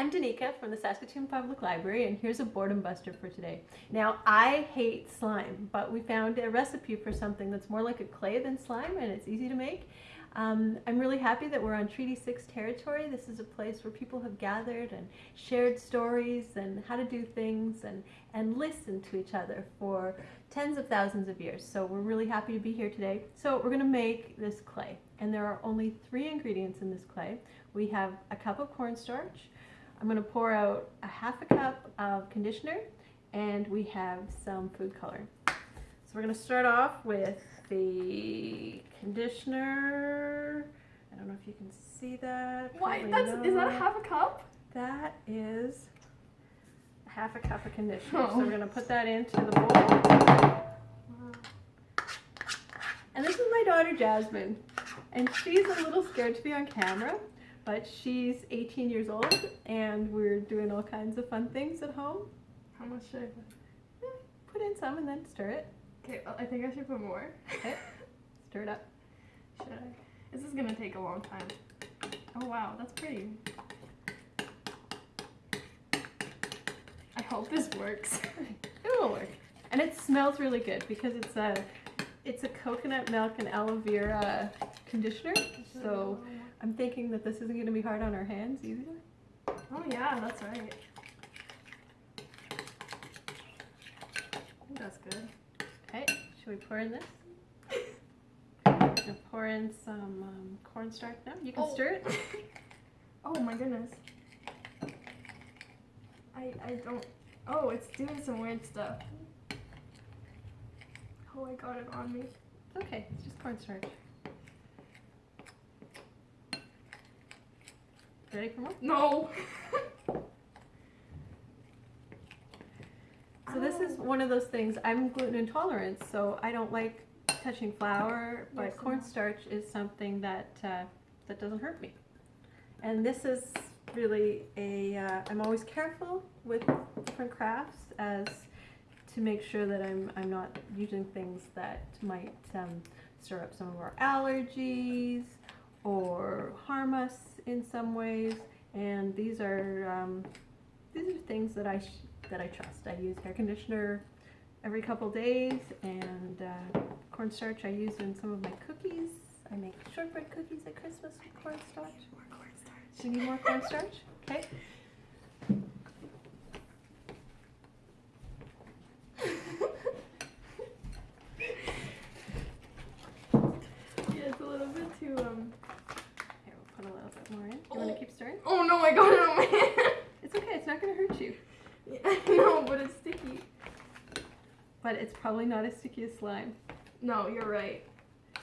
I'm Danica from the Saskatoon Public Library and here's a boredom buster for today. Now I hate slime but we found a recipe for something that's more like a clay than slime and it's easy to make. Um, I'm really happy that we're on Treaty 6 territory. This is a place where people have gathered and shared stories and how to do things and, and listen to each other for tens of thousands of years. So we're really happy to be here today. So we're going to make this clay and there are only three ingredients in this clay. We have a cup of cornstarch. I'm going to pour out a half a cup of conditioner and we have some food color. So we're going to start off with the conditioner. I don't know if you can see that. Why? That's is that a half a cup? That is a half a cup of conditioner. Oh. So we're gonna put that into the bowl. And this is my daughter Jasmine, and she's a little scared to be on camera, but she's 18 years old, and we're doing all kinds of fun things at home. How much should I put? Put in some and then stir it. Okay, I think I should put more. Okay. Stir it up. Should I? This is gonna take a long time. Oh wow, that's pretty. I hope this works. it will work. And it smells really good because it's a it's a coconut milk and aloe vera conditioner. So I'm thinking that this isn't gonna be hard on our hands either. Oh yeah, that's right. that's good. Okay, should we pour in this? pour in some um, cornstarch now. You can oh. stir it. oh my goodness. I, I don't... Oh, it's doing some weird stuff. Oh, I got it on me. It's okay. It's just cornstarch. Ready for more? No! so this is one of those things, I'm gluten intolerant, so I don't like touching flour, but yes, cornstarch is something that uh, that doesn't hurt me. And this is really a. am uh, always careful with different crafts as to make sure that I'm, I'm not using things that might um, stir up some of our allergies or harm us in some ways. And these are um, these are things that I that I trust. I use hair conditioner every couple days and uh, cornstarch I use in some of my cookies. I make shortbread cookies at Christmas with cornstarch. More cornstarch. You need more cornstarch? Okay. yeah, it's a little bit too, um... Here, we'll put a little bit more in. Do you oh. want to keep stirring? I on my hand! It's okay, it's not going to hurt you. Yeah, no, but it's sticky. But it's probably not as sticky as slime. No, you're right. I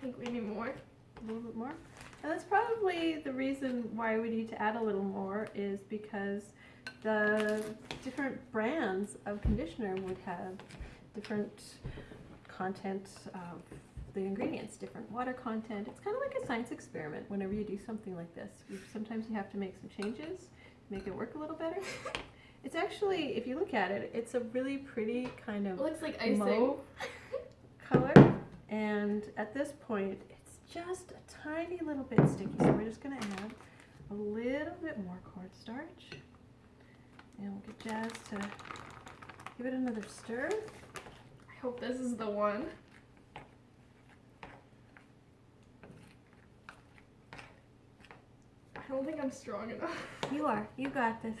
think we need more. A little bit more? And that's probably the reason why we need to add a little more is because the different brands of conditioner would have different content of the ingredients, different water content. It's kind of like a science experiment whenever you do something like this. Sometimes you have to make some changes, make it work a little better. It's actually, if you look at it, it's a really pretty kind of it looks like icing color. And at this point, it's just a tiny little bit sticky. So we're just going to add a little bit more cornstarch. And we'll get Jazz to give it another stir. I hope this is the one. I don't think I'm strong enough. You are. You got this.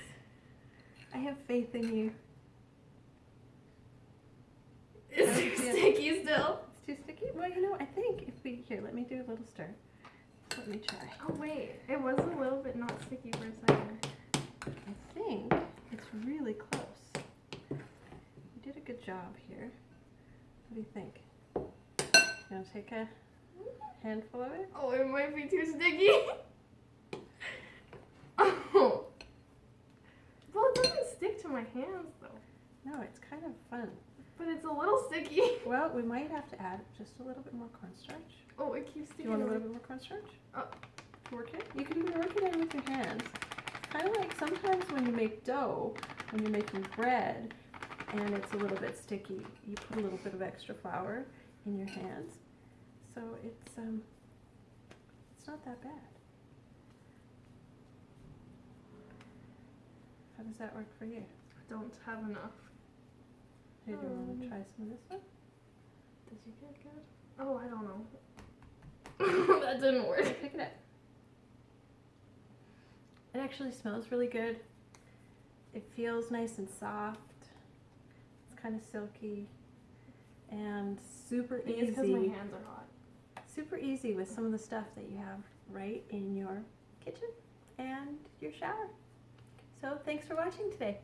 I have faith in you. Is it sticky still? It's too sticky? Well, you know, I think if we, here, let me do a little stir. Let me try. Oh, wait. It was a little bit not sticky for a second. I think it's really close. You did a good job here. What do you think? You want to take a mm-hmm. handful of it? Oh, it might be too sticky. my hands though. No, it's kind of fun. But it's a little sticky. Well, we might have to add just a little bit more cornstarch. Oh, it keeps sticking. Do you want a little bit more cornstarch? Oh. Work it? You can even work it in with your hands. Kind of like sometimes when you make dough, when you're making bread, and it's a little bit sticky, you put a little bit of extra flour in your hands. So it's um, it's not that bad. How does that work for you? Don't have enough. Hey, do you want Um, to try some of this one? Does it get good? Oh, I don't know. that didn't work. Pick it up. It actually smells really good. It feels nice and soft. It's kind of silky and super think because my hands are hot. Super easy with some of the stuff that you have right in your kitchen and your shower. So thanks for watching today.